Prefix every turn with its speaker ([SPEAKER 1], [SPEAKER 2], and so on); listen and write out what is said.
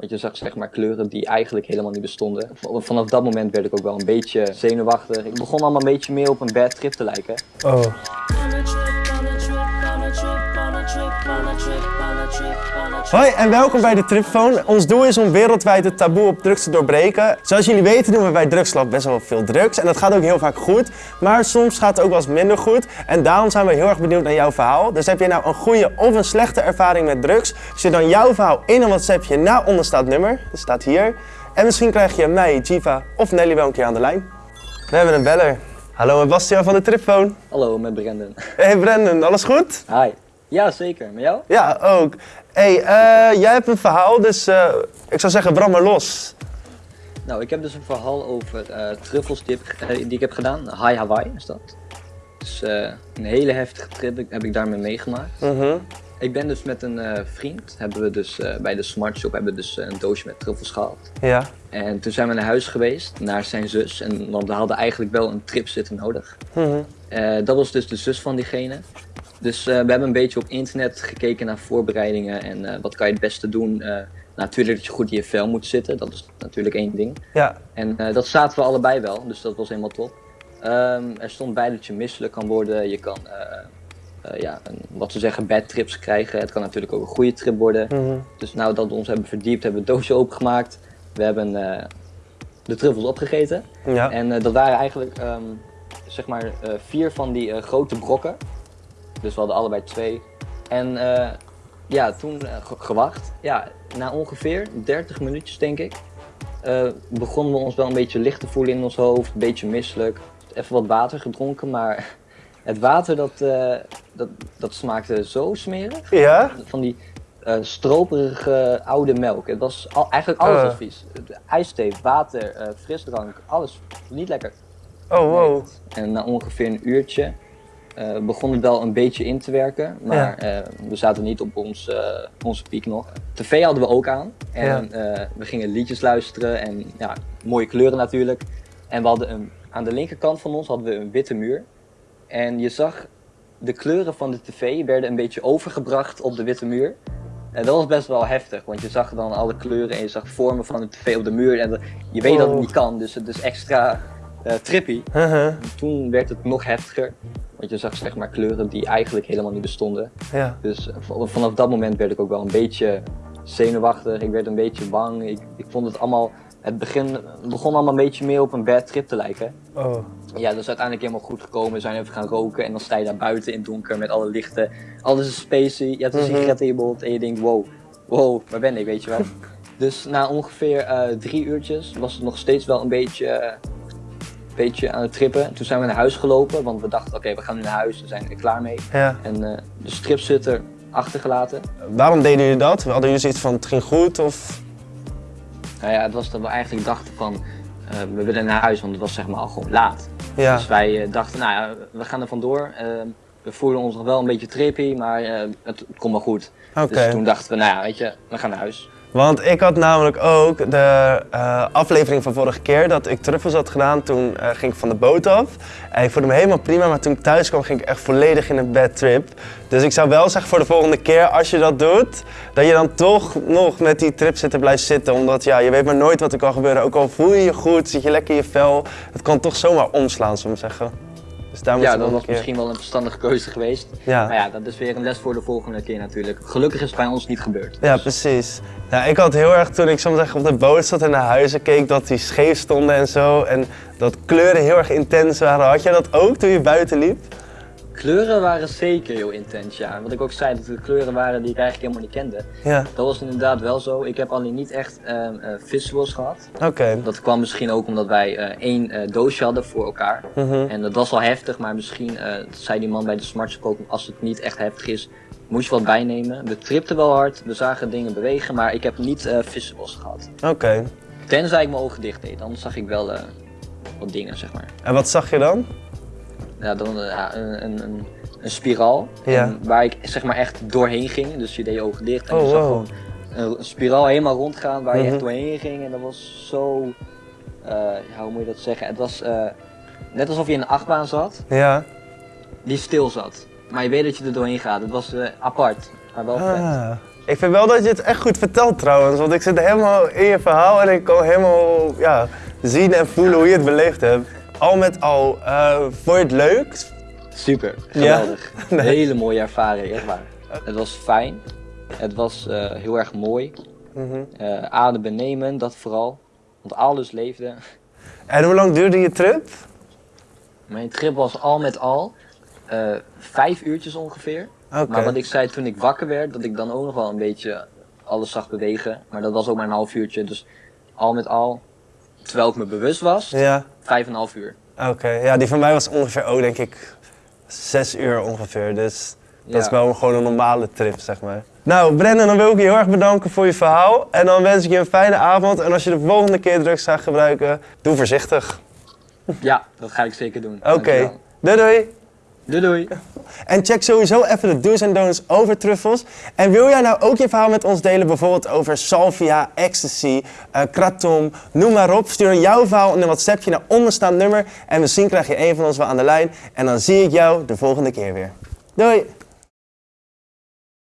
[SPEAKER 1] Want je zag zeg maar kleuren die eigenlijk helemaal niet bestonden. Vanaf dat moment werd ik ook wel een beetje zenuwachtig. Ik begon allemaal een beetje meer op een bad trip te lijken.
[SPEAKER 2] Oh. Hoi en welkom bij de Tripphone. Ons doel is om wereldwijd het taboe op drugs te doorbreken. Zoals jullie weten doen we bij Drugslab best wel veel drugs en dat gaat ook heel vaak goed. Maar soms gaat het ook wel eens minder goed en daarom zijn we heel erg benieuwd naar jouw verhaal. Dus heb je nou een goede of een slechte ervaring met drugs? Stuur dan jouw verhaal in een WhatsAppje naar onderstaand nummer. Dat staat hier. En misschien krijg je mij, Jiva of Nelly wel een keer aan de lijn. We hebben een beller. Hallo, met Bastiaan van de Tripphone.
[SPEAKER 1] Hallo, met Brendan.
[SPEAKER 2] Hey Brendan, alles goed?
[SPEAKER 1] Hi. Ja, zeker. Met jou?
[SPEAKER 2] Ja, ook. hey, eh, jij hebt een verhaal, dus eh, ik zou zeggen brand maar los.
[SPEAKER 1] Nou, ik heb dus een verhaal over eh, truffels die, heb, die ik heb gedaan. High Hawaii is dat. Dus een hele heftige trip heb ik daarmee meegemaakt.
[SPEAKER 2] Mhm.
[SPEAKER 1] Ik ben dus met een vriend, hebben we dus bij de Smart Shop hebben we dus een doosje met truffels gehaald.
[SPEAKER 2] Ja.
[SPEAKER 1] En toen zijn we naar huis geweest, naar zijn zus. En want we hadden eigenlijk wel een tripzitter nodig.
[SPEAKER 2] Mhm.
[SPEAKER 1] Dat was dus de zus van diegene. Dus eh, we hebben een beetje op internet gekeken naar voorbereidingen en eh, wat kan je het beste doen. Eh, natuurlijk dat je goed in je vel moet zitten, dat is natuurlijk één ding.
[SPEAKER 2] Ja.
[SPEAKER 1] En dat zaten we allebei wel, dus dat was helemaal top. Ehm, er stond bij dat je misselijk kan worden, je kan ja, een, wat ze zeggen bad trips krijgen. Het kan natuurlijk ook een goede trip worden.
[SPEAKER 2] Mhm.
[SPEAKER 1] Dus nou dat we ons hebben verdiept, hebben we het doosje opengemaakt. We hebben de truffels opgegeten.
[SPEAKER 2] Ja.
[SPEAKER 1] En dat waren eigenlijk ehm, zeg maar vier van die grote brokken. Dus we hadden allebei twee. En eh, ja, toen eh, ge- gewacht. Ja, na ongeveer 30 minuutjes denk ik. eh, begonnen we ons wel een beetje licht te voelen in ons hoofd. Een beetje misselijk. Even wat water gedronken, maar het water dat, dat, dat smaakte zo smerig.
[SPEAKER 2] Ja?
[SPEAKER 1] Van die stroperige oude melk. Het was al, eigenlijk alles
[SPEAKER 2] Eh.
[SPEAKER 1] was vies. IJsthee, water, frisdrank, alles. Niet lekker.
[SPEAKER 2] Oh, wow.
[SPEAKER 1] En na ongeveer een uurtje eh, begon het wel een beetje in te werken. Maar eh, we zaten niet op ons, eh, onze piek nog. TV hadden we ook aan. En eh, we gingen liedjes luisteren en ja, mooie kleuren natuurlijk. En we hadden een, aan de linkerkant van ons hadden we een witte muur. En je zag de kleuren van de tv werden een beetje overgebracht op de witte muur. En dat was best wel heftig, want je zag dan alle kleuren en je zag vormen van de tv op de muur. En dat- je weet dat het
[SPEAKER 2] Oh.
[SPEAKER 1] niet kan, dus het is extra eh, trippy. Toen werd het nog heftiger, want je zag zeg maar kleuren die eigenlijk helemaal niet bestonden.
[SPEAKER 2] Ja.
[SPEAKER 1] Dus eh, vanaf dat moment werd ik ook wel een beetje zenuwachtig, ik werd een beetje bang. Ik, ik vond het allemaal, het begin, begon allemaal een beetje meer op een bad trip te lijken.
[SPEAKER 2] Oh.
[SPEAKER 1] Ja, dat is uiteindelijk helemaal goed gekomen. We zijn even gaan roken en dan sta je daar buiten in het donker met alle lichten. Alles is spacey, je hebt een
[SPEAKER 2] Mhm.
[SPEAKER 1] sigaret in je mond en je denkt wow, wow, waar ben ik, weet je wel. dus na ongeveer eh, drie uurtjes was het nog steeds wel een beetje, beetje aan het trippen. Toen zijn we naar huis gelopen, want we dachten oké, we gaan nu naar huis, we zijn er klaar mee.
[SPEAKER 2] Ja.
[SPEAKER 1] En eh, de stripzitter achtergelaten.
[SPEAKER 2] Waarom deden jullie dat? Hadden jullie zoiets van het ging goed of?
[SPEAKER 1] Nou ja, het was dat we eigenlijk dachten van, eh, we willen naar huis, want het was zeg maar al gewoon laat.
[SPEAKER 2] Ja.
[SPEAKER 1] Dus wij eh, dachten, nou ja, we gaan er vandoor. Eh, we voelden ons nog wel een beetje trippy, maar eh, het komt wel goed. Dus toen dachten we, nou ja, weet je, we gaan naar huis.
[SPEAKER 2] Want ik had namelijk ook de eh, aflevering van vorige keer dat ik truffels had gedaan. Toen eh, ging ik van de boot af. En ik voelde me helemaal prima, maar toen ik thuis kwam ging ik echt volledig in een bad trip. Dus ik zou wel zeggen voor de volgende keer, als je dat doet, dat je dan toch nog met die trip zitten blijft zitten. Omdat ja, je weet maar nooit wat er kan gebeuren. Ook al voel je je goed, zit je lekker in je vel. Het kan toch zomaar omslaan, zullen we zeggen. Dus daar moet
[SPEAKER 1] Ja, dat was
[SPEAKER 2] keer...
[SPEAKER 1] misschien wel een verstandige keuze geweest.
[SPEAKER 2] Ja.
[SPEAKER 1] Maar ja, dat is weer een les voor de volgende keer natuurlijk. Gelukkig is het bij ons niet gebeurd.
[SPEAKER 2] Ja, precies. Ja, ik had heel erg toen ik soms zeggen op de boot zat en naar huizen keek dat die scheef stonden en zo. En dat kleuren heel erg intens waren. Had jij dat ook toen je buiten liep?
[SPEAKER 1] Kleuren waren zeker heel intens, ja. Wat ik ook zei, dat de kleuren waren die ik eigenlijk helemaal niet kende.
[SPEAKER 2] Ja,
[SPEAKER 1] Dat was inderdaad wel zo. Ik heb alleen niet echt eh, visuals gehad.
[SPEAKER 2] oké.
[SPEAKER 1] Dat kwam misschien ook omdat wij eh, één eh, doosje hadden voor elkaar.
[SPEAKER 2] Mhm.
[SPEAKER 1] En dat was al heftig, maar misschien zei die man bij de Smart als het niet echt heftig is, moest je wat bijnemen. We tripten wel hard, we zagen dingen bewegen, maar ik heb niet visuals gehad.
[SPEAKER 2] Oké.
[SPEAKER 1] Tenzij ik mijn ogen dicht deed, dan zag ik wel wat dingen, zeg maar.
[SPEAKER 2] En wat zag je dan?
[SPEAKER 1] Ja, dan eh, een, een, een, een spiraal,
[SPEAKER 2] Ja.
[SPEAKER 1] waar ik zeg maar echt doorheen ging. Dus je deed je ogen dicht en
[SPEAKER 2] Oh,
[SPEAKER 1] je zag
[SPEAKER 2] wow.
[SPEAKER 1] gewoon een, een spiraal helemaal rondgaan waar je
[SPEAKER 2] Mhm.
[SPEAKER 1] echt doorheen ging. En dat was zo, eh, ja, hoe moet je dat zeggen? Het was eh, net alsof je in een achtbaan zat.
[SPEAKER 2] Ja.
[SPEAKER 1] die stil zat. Maar je weet dat je er doorheen gaat. Het was apart, maar wel vet.
[SPEAKER 2] Ah. Ik vind wel dat je het echt goed vertelt trouwens, want ik zit helemaal in je verhaal en ik kan helemaal ja, zien en voelen hoe je het beleefd hebt. Al met al, eh vond je het leuk?
[SPEAKER 1] Super,
[SPEAKER 2] Ja?
[SPEAKER 1] geweldig.
[SPEAKER 2] Nee.
[SPEAKER 1] Hele mooie ervaring, echt waar. Het was fijn. Het was eh, heel erg mooi. Eh adembenemen, dat vooral. Want alles leefde.
[SPEAKER 2] En hoe lang duurde je trip?
[SPEAKER 1] Mijn trip was al met al eh, vijf uurtjes ongeveer.
[SPEAKER 2] Oké.
[SPEAKER 1] Maar wat ik zei toen ik wakker werd, dat ik dan ook nog wel een beetje alles zag bewegen. Maar dat was ook maar een half uurtje. Dus al met al, terwijl ik me bewust was,
[SPEAKER 2] Ja,
[SPEAKER 1] vijf en een half uur.
[SPEAKER 2] oké. Ja, die van mij was ongeveer ook denk ik zes uur ongeveer. Dus dat is wel gewoon een normale trip, zeg maar. Nou, Brendan, dan wil ik je heel erg bedanken voor je verhaal. En dan wens ik je een fijne avond. En als je de volgende keer drugs gaat gebruiken, doe voorzichtig.
[SPEAKER 1] Ja, dat ga ik zeker doen.
[SPEAKER 2] Oké, doei doei.
[SPEAKER 1] Doei doei.
[SPEAKER 2] En check sowieso even de do's en don'ts over truffels. En wil jij nou ook je verhaal met ons delen, bijvoorbeeld over salvia, ecstasy, eh kratom, noem maar op. Stuur jouw verhaal in een WhatsAppje naar onderstaand nummer. En misschien krijg je een van ons wel aan de lijn. En dan zie ik jou de volgende keer weer. Doei!